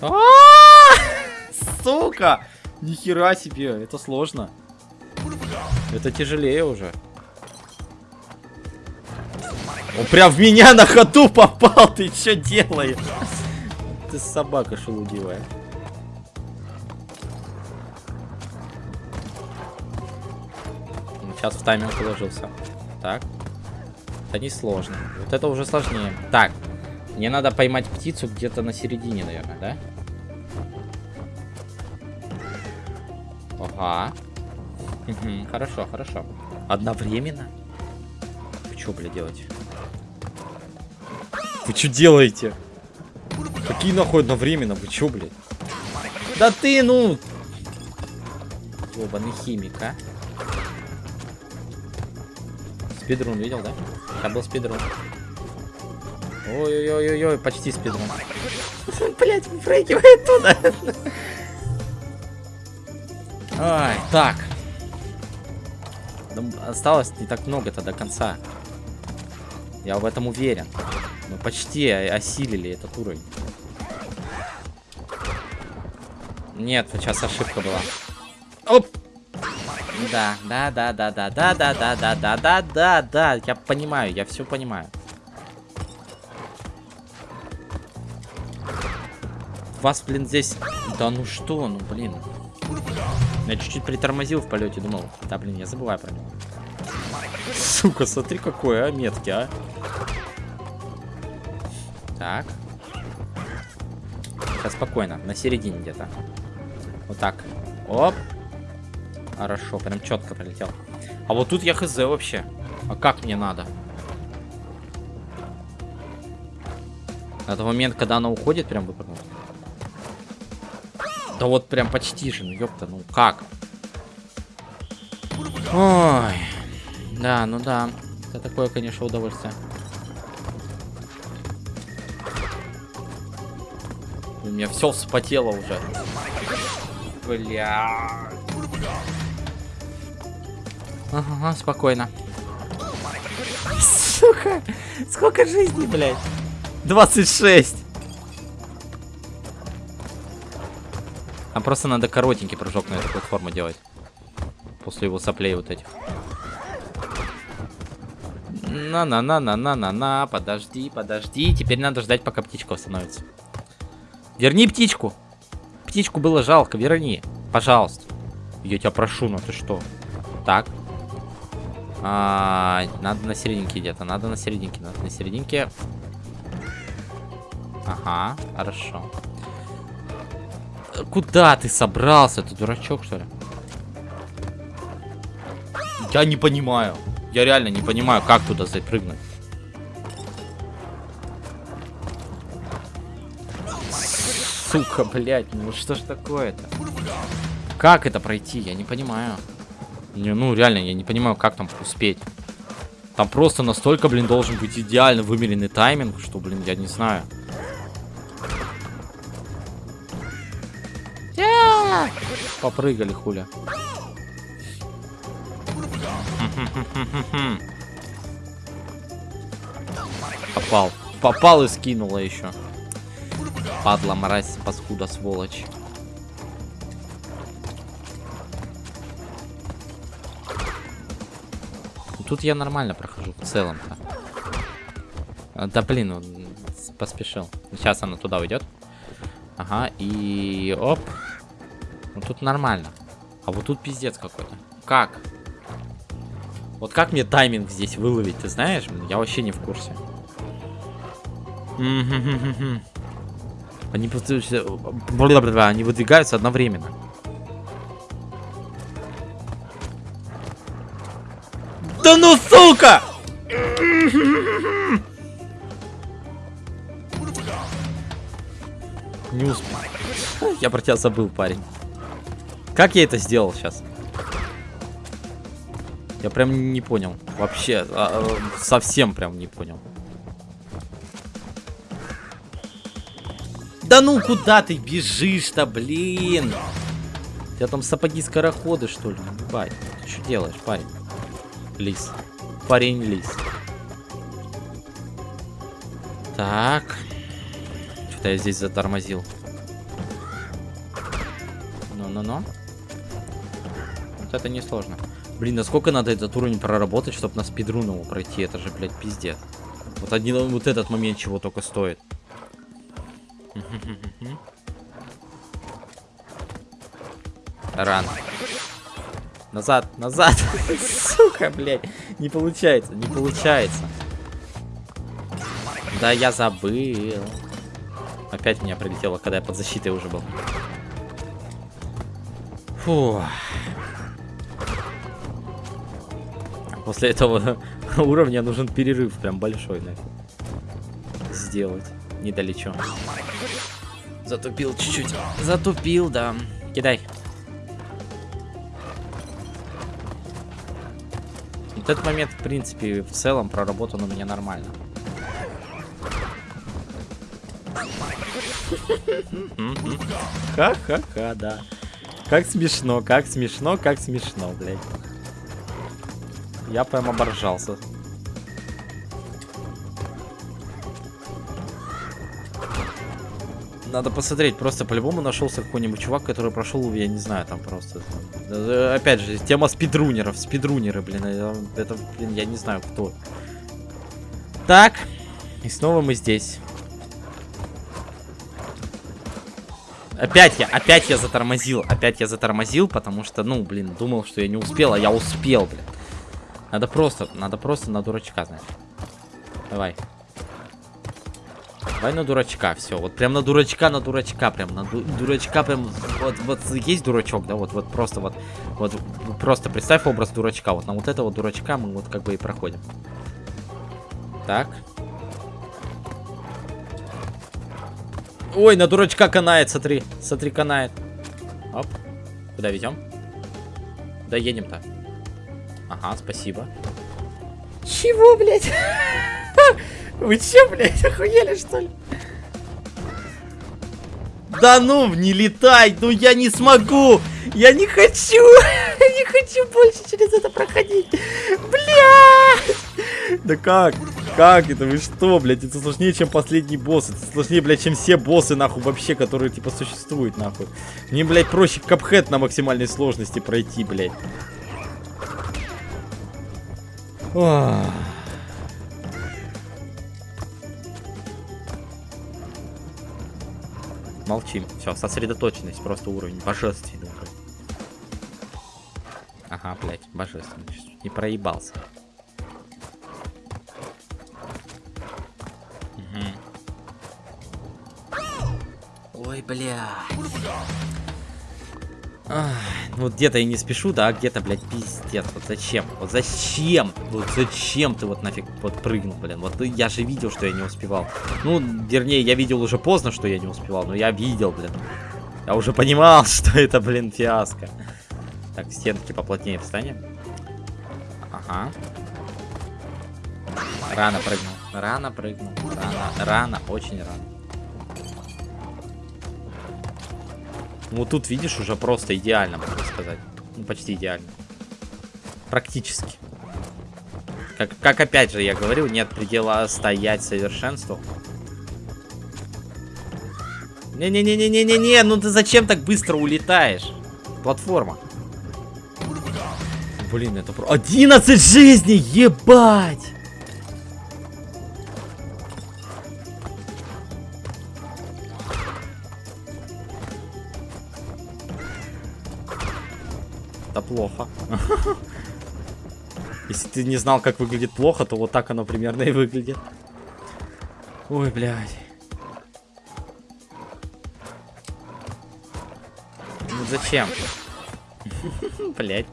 А -а -а! Сука! Нихера себе, это сложно. Это тяжелее уже. Он прям в меня на ходу попал, ты что делаешь? Ты собака шелудивая. Сейчас в тайминг уложился. Так. Это не сложно. Вот это уже сложнее. Так. Мне надо поймать птицу где-то на середине, наверное, да? Ага. хорошо, хорошо. Одновременно? Вы что, блядь, делаете? Вы что делаете? Какие нахуй одновременно? Вы чё, блядь? Да ты, ну... Ёбаный химик, а? Спидрун видел, да? Это был спидрун. Ой-ой-ой-ой, почти спидрун. Блять, выпрыгивает туда. Ай, так. Нам осталось не так много-то до конца. Я в этом уверен. Мы почти осилили этот уровень. Нет, сейчас ошибка была. Оп! Да, да, да, да, да, да, да, да, да, да, да, да, да. Я понимаю, я все понимаю. Вас, блин, здесь... Да ну что, ну блин. Я чуть-чуть притормозил в полете, думал. Да, блин, я забываю про него. Сука, смотри какой, а, метки, а. Так. Сейчас спокойно, на середине где-то. Вот так. Оп. Хорошо, прям четко пролетел. А вот тут я хз вообще. А как мне надо? На тот момент, когда она уходит, прям выпрыгнуть. Да вот прям почти же, ну ёпта, ну как? Ой. Да, ну да. Это такое, конечно, удовольствие. У меня все вспотело уже. Бля. Ага, спокойно. Сука, сколько жизней, блядь? 26. А просто надо коротенький прыжок на эту платформу делать. После его соплей вот этих. На-на-на-на-на-на-на. Подожди, подожди. Теперь надо ждать, пока птичка восстановится. Верни птичку. Птичку было жалко, верни. Пожалуйста. Я тебя прошу, ну ты что? Так. А, надо на серединке где-то. Надо на серединке. Надо на серединке. Ага, хорошо. Куда ты собрался? Ты дурачок, что ли? Я не понимаю. Я реально не понимаю, как туда запрыгнуть. Сука, блядь, ну что ж такое-то? Как это пройти? Я не понимаю. Не, ну, реально, я не понимаю, как там успеть. Там просто настолько, блин, должен быть идеально вымеренный тайминг, что, блин, я не знаю. Попрыгали, хуля. Попал. Попал и скинула еще. Падла, мразь, паскуда, сволочь. Тут я нормально прохожу в целом-то. А, да блин, он поспешил. Сейчас она туда уйдет. Ага, и оп. Ну тут нормально. А вот тут пиздец какой-то. Как? Вот как мне тайминг здесь выловить, ты знаешь? Я вообще не в курсе. Они, они выдвигаются одновременно. Сука! Не успел. Я про тебя забыл, парень. Как я это сделал сейчас? Я прям не понял. Вообще, а, а, совсем прям не понял. Да ну куда ты бежишь-то, блин? У тебя там сапоги-скороходы, что ли? Бай, ты что делаешь, парень? Лис. Парень лис. Так. Что-то я здесь затормозил. Ну-ну-ну. Вот это несложно. Блин, насколько надо этот уровень проработать, чтобы на спидрун его пройти? Это же, блядь, пиздец. Вот, один, вот этот момент чего только стоит. Рано. Назад, назад. Сука, блядь. Не получается, не получается. Да я забыл. Опять меня прилетело, когда я под защитой уже был. Фу. После этого уровня нужен перерыв прям большой, наверное. Сделать. Недалечо. Затупил чуть-чуть. Затупил, да. Кидай. Вот этот момент, в принципе, в целом проработан у меня нормально. Ха-ха-ха, да. Как смешно, как смешно, как смешно, блядь. Я прям оборжался. Надо посмотреть, просто по-любому нашелся какой-нибудь чувак, который прошел, я не знаю, там просто. Э, опять же, тема спидрунеров, спидрунеры, блин, это, блин, я не знаю кто. Так, и снова мы здесь. Опять я, опять я затормозил, опять я затормозил, потому что, ну, блин, думал, что я не успел, а я успел, блин. Надо просто, надо просто на дурачка, знаешь. Давай. Давай на дурачка, все. Вот прям на дурачка, на дурачка, прям на ду дурачка, прям вот, вот есть дурачок, да, вот, вот просто вот, вот просто представь образ дурачка, вот на вот этого дурачка мы вот как бы и проходим. Так. Ой, на дурачка канает, смотри, смотри, канает. Оп. Куда везем? Да едем-то. Ага, спасибо. Чего, блядь? Вы че, блядь, охуели, что ли? Да ну, не летай, ну я не смогу! Я не хочу! Я не хочу больше через это проходить! Блядь! Да как? Как это? Вы что, блядь? Это сложнее, чем последний босс. Это сложнее, блядь, чем все боссы, нахуй, вообще, которые, типа, существуют, нахуй. Мне, блядь, проще капхед на максимальной сложности пройти, блядь. Ох. Молчим. Все, сосредоточенность, просто уровень. Божественный уровень. Ага, блядь, божественный. Не проебался. Угу. Ой, бля. Ах, ну где-то я не спешу, да, где-то, блядь, пиздец. Вот зачем? Вот зачем? Вот зачем ты вот нафиг вот прыгнул, блин? Вот я же видел, что я не успевал. Ну, вернее, я видел уже поздно, что я не успевал, но я видел, блин. Я уже понимал, что это, блин, фиаско. Так, стенки поплотнее встанем. Ага. Рано прыгнул. Рано прыгнул. Рано, рано, очень рано. Ну тут, видишь, уже просто идеально, можно сказать. Ну, почти идеально. Практически. Как, как опять же я говорил, нет предела стоять совершенству. Не-не-не-не-не-не-не, ну ты зачем так быстро улетаешь? Платформа. Блин, это про... 11 жизней, ебать! Плохо. Если ты не знал, как выглядит плохо, то вот так оно примерно и выглядит. Ой, блядь. Ну зачем? Блять.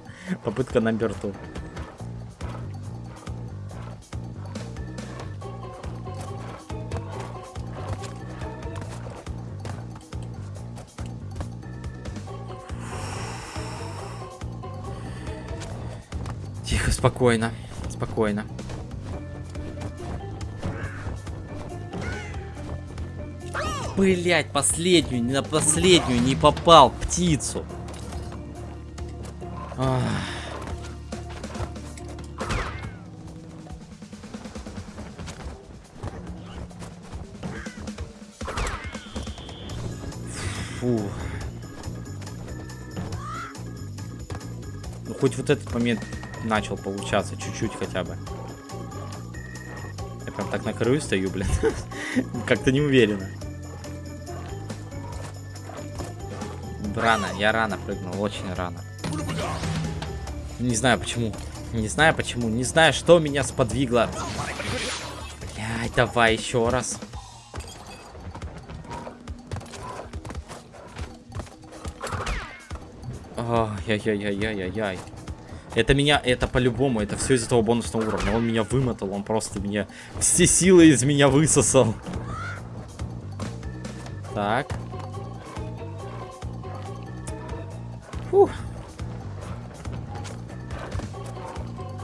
Попытка на берту. Спокойно. Спокойно. Блять, последнюю, на последнюю не попал птицу. Ах. Фу. Ну хоть вот этот момент начал получаться чуть-чуть хотя бы. Я прям так на краю стою, блин. Как-то не уверенно. Рано, я рано прыгнул, очень рано. Не знаю почему. Не знаю почему. Не знаю, что меня сподвигло. Блядь, давай еще раз. Ай-яй-яй-яй-яй-яй. Это меня, это по-любому, это все из-за того бонусного уровня. Он меня вымотал, он просто меня, все силы из меня высосал. Так. Фух.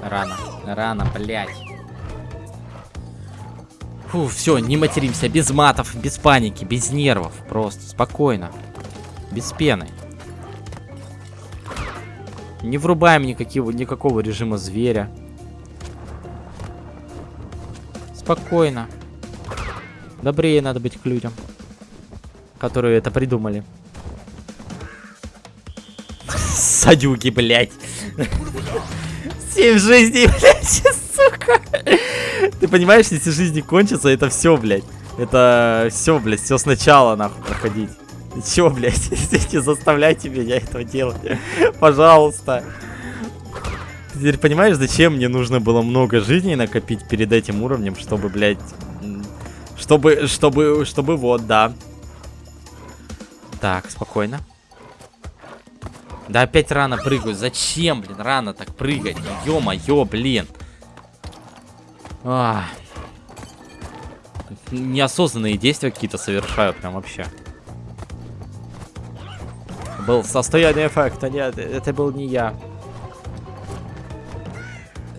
Рано, рано, блядь. Фу, все, не материмся, без матов, без паники, без нервов, просто, спокойно, без пены. Не врубаем никакого, никакого режима зверя. Спокойно. Добрее надо быть к людям, которые это придумали. Садюки, блядь. Семь жизней, блядь, сука. Ты понимаешь, если жизни кончатся, это все, блядь. Это все, блядь, все сначала, нахуй, проходить. Чё, блядь, не заставляйте меня этого делать. Пожалуйста. Ты теперь понимаешь, зачем мне нужно было много жизней накопить перед этим уровнем, чтобы, блядь... Чтобы, чтобы, чтобы, вот, да. Так, спокойно. Да опять рано прыгаю. Зачем, блин, рано так прыгать? Ё-моё, блин. А. Неосознанные действия какие-то совершаю прям вообще. Был состояние эффекта. Нет, это был не я.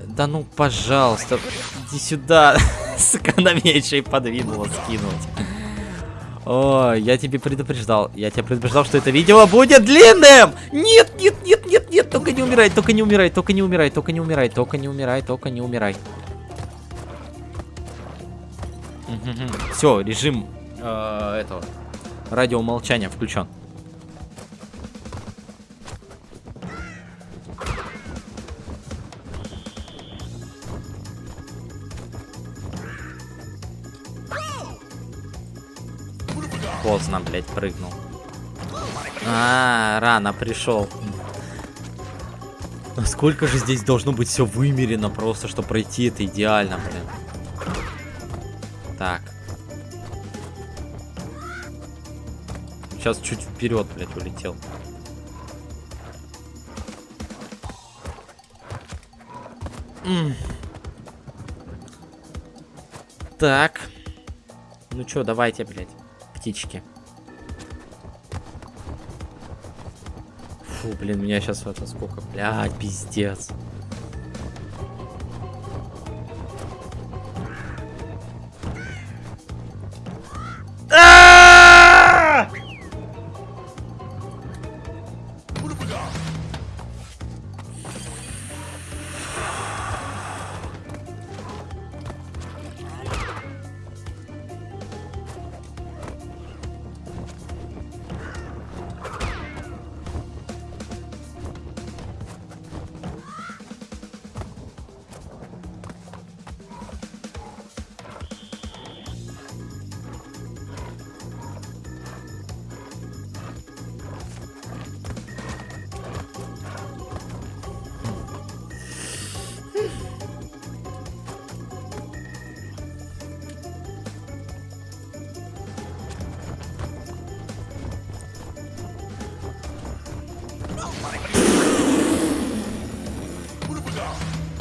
Да ну, пожалуйста, иди сюда. Сука, на еще и подвинула скинуть. О, я тебе предупреждал. Я тебя предупреждал, что это видео будет длинным! Нет, нет, нет, нет, нет, только не умирай, только не умирай, только не умирай, только не умирай, только не умирай, только не умирай. Все, режим э, этого радиомолчания включен. Поздно, блядь, прыгнул. А, рано пришел. Насколько же здесь должно быть все вымерено просто, чтобы пройти это идеально, блин. Так. Сейчас чуть вперед, блядь, улетел. М так. Ну чё, давайте, блядь птички. Фу, блин, меня сейчас это сколько, блядь, пиздец.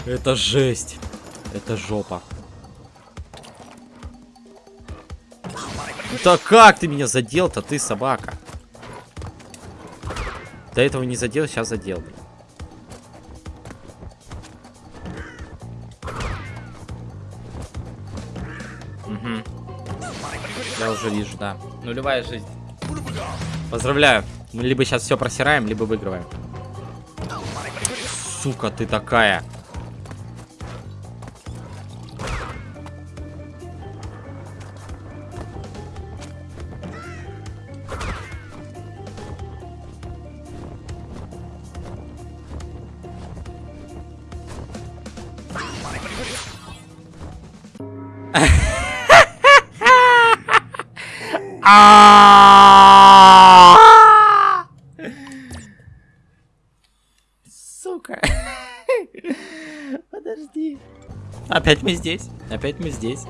Это жесть. Это жопа. Да как ты меня задел-то, ты собака? До этого не задел, сейчас задел. Угу. Я уже вижу, да. Нулевая жизнь. Поздравляю. Мы либо сейчас все просираем, либо выигрываем. Сука, ты такая. Здесь. Опять мы здесь.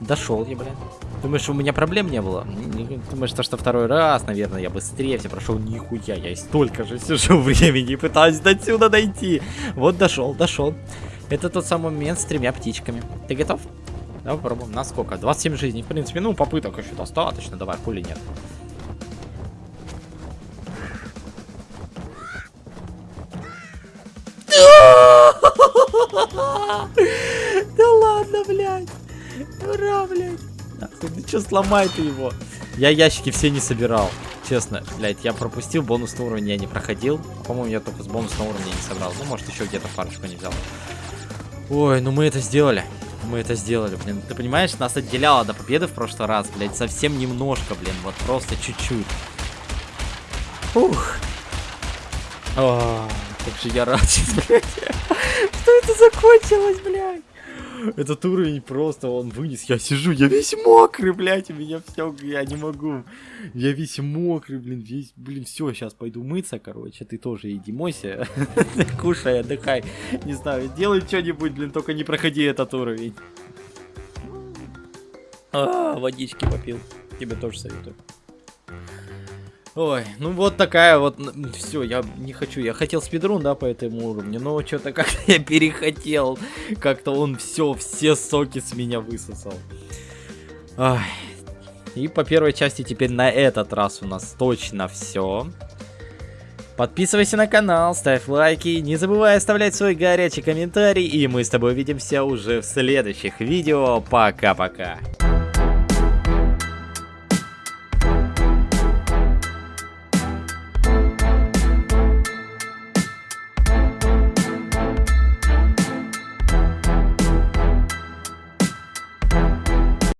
Дошел я, блин. Думаешь, у меня проблем не было? Думаешь, что, что второй раз, наверное, я быстрее все прошел? Нихуя, я столько же сижу времени и пытаюсь до сюда дойти. Вот дошел, дошел. Это тот самый момент с тремя птичками. Ты готов? Давай попробуем. На сколько? 27 жизней. В принципе, ну, попыток еще достаточно. Давай, хули нет. Ладно, блядь. Ура, блядь. Ну что, сломай ты его. Я ящики все не собирал. Честно, блядь, я пропустил бонусный уровень, я не проходил. По-моему, я только с бонусного уровня не собрал. Ну, может, еще где-то парочку не взял. Ой, ну мы это сделали. Мы это сделали, блин. Ты понимаешь, нас отделяло до победы в прошлый раз, блядь, совсем немножко, блин. Вот просто чуть-чуть. Ух. О, как же я рад сейчас, блядь. Что это закончилось, блядь? Этот уровень просто, он вынес. Я сижу, я весь мокрый, блядь, у меня все, я не могу. Я весь мокрый, блин, весь, блин, все, сейчас пойду мыться, короче. Ты тоже иди мойся, кушай, отдыхай. Не знаю, делай что-нибудь, блин, только не проходи этот уровень. А, водички попил. Тебе тоже советую. Ой, ну вот такая вот, все, я не хочу, я хотел спидрун, да, по этому уровню, но что-то как-то я перехотел, как-то он все, все соки с меня высосал. Ай. И по первой части теперь на этот раз у нас точно все. Подписывайся на канал, ставь лайки, не забывай оставлять свой горячий комментарий, и мы с тобой увидимся уже в следующих видео. Пока-пока.